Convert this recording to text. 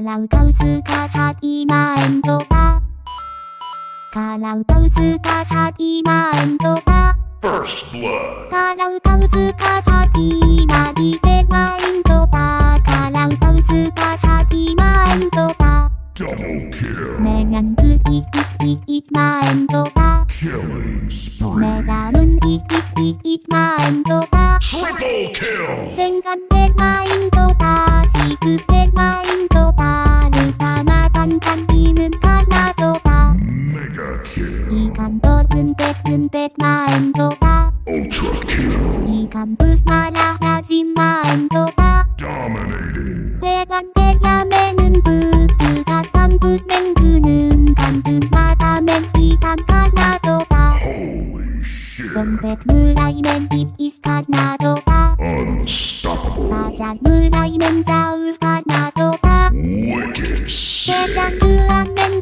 から歌タ姿今エンドだから歌タ姿今エンドだから歌う姿今リベマインドだから歌タ姿今エンドだメガングイイイイマエンドだメガンイイイイマエンドだマ 이건 또 뜸백 뜸백 마음도 다. Ultra Kill. 이건 부스마라 하지 마음도 다. Dominating. 대관 대야매는 부드가 삼부맨 그는 간등마다 맨 이단 하나도 다. Holy shit. 뜸백 무라이맨 입이스 하나도 다. Unstoppable. 마장 무라이맨 자울 하나도 다. Wicked. shit 대장 그안맨